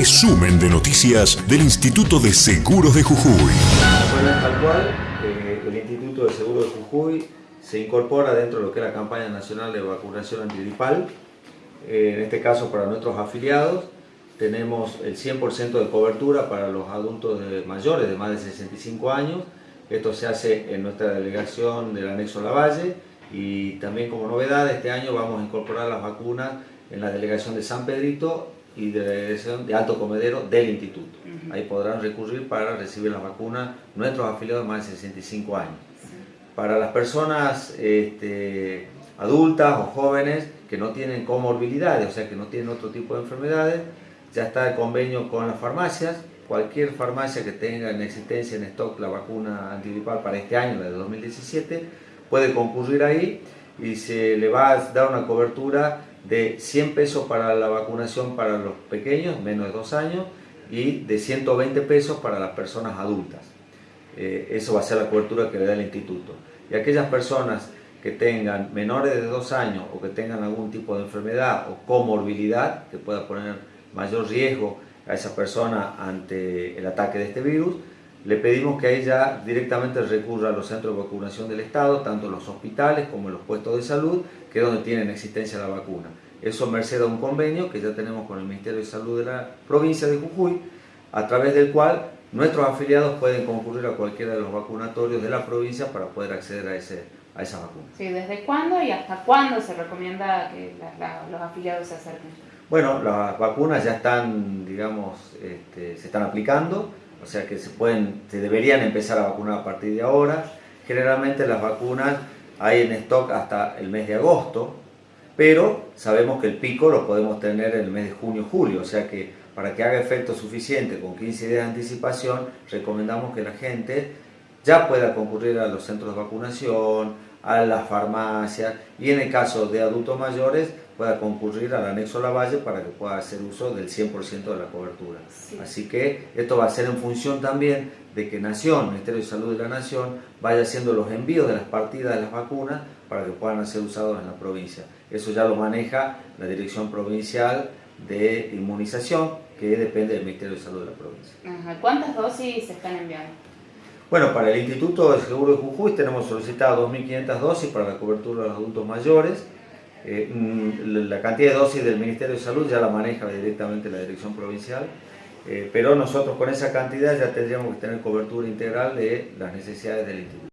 resumen de noticias del Instituto de Seguros de Jujuy. Bueno, tal cual, eh, el Instituto de Seguros de Jujuy se incorpora dentro de lo que es la campaña nacional de vacunación antigripal. Eh, en este caso para nuestros afiliados tenemos el 100% de cobertura para los adultos mayores de más de 65 años. Esto se hace en nuestra delegación del anexo Lavalle y también como novedad este año vamos a incorporar las vacunas en la delegación de San Pedrito y de la delegación de Alto Comedero del Instituto. Ahí podrán recurrir para recibir las vacunas nuestros afiliados de más de 65 años. Para las personas este, adultas o jóvenes que no tienen comorbilidades, o sea que no tienen otro tipo de enfermedades, ya está el convenio con las farmacias, cualquier farmacia que tenga en existencia en stock la vacuna antigripal para este año, la de 2017, puede concurrir ahí y se le va a dar una cobertura de 100 pesos para la vacunación para los pequeños, menos de 2 años, y de 120 pesos para las personas adultas. Eh, eso va a ser la cobertura que le da el instituto. Y aquellas personas que tengan menores de 2 años o que tengan algún tipo de enfermedad o comorbilidad que pueda poner mayor riesgo a esa persona ante el ataque de este virus, le pedimos que ella directamente recurra a los centros de vacunación del Estado, tanto los hospitales como los puestos de salud, que es donde tienen existencia la vacuna. Eso merced a un convenio que ya tenemos con el Ministerio de Salud de la provincia de Jujuy, a través del cual nuestros afiliados pueden concurrir a cualquiera de los vacunatorios de la provincia para poder acceder a, ese, a esa vacuna. Sí, ¿desde cuándo y hasta cuándo se recomienda que los afiliados se acerquen? Bueno, las vacunas ya están, digamos, este, se están aplicando, o sea que se, pueden, se deberían empezar a vacunar a partir de ahora. Generalmente las vacunas hay en stock hasta el mes de agosto, pero sabemos que el pico lo podemos tener en el mes de junio-julio, o sea que para que haga efecto suficiente con 15 días de anticipación, recomendamos que la gente ya pueda concurrir a los centros de vacunación, a las farmacias y en el caso de adultos mayores pueda concurrir al anexo Lavalle para que pueda hacer uso del 100% de la cobertura. Así que esto va a ser en función también de que Nación, Ministerio de Salud de la Nación, vaya haciendo los envíos de las partidas de las vacunas para que puedan ser usados en la provincia. Eso ya lo maneja la Dirección Provincial de Inmunización, que depende del Ministerio de Salud de la provincia. ¿Cuántas dosis se están enviando? Bueno, para el Instituto de Seguro de Jujuy tenemos solicitado 2.500 dosis para la cobertura de los adultos mayores. Eh, mm, la cantidad de dosis del Ministerio de Salud ya la maneja directamente la Dirección Provincial, eh, pero nosotros con esa cantidad ya tendríamos que tener cobertura integral de las necesidades del Instituto.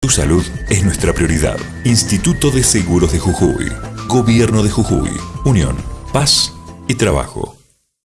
Tu salud es nuestra prioridad. Instituto de Seguros de Jujuy. Gobierno de Jujuy. Unión, paz y trabajo.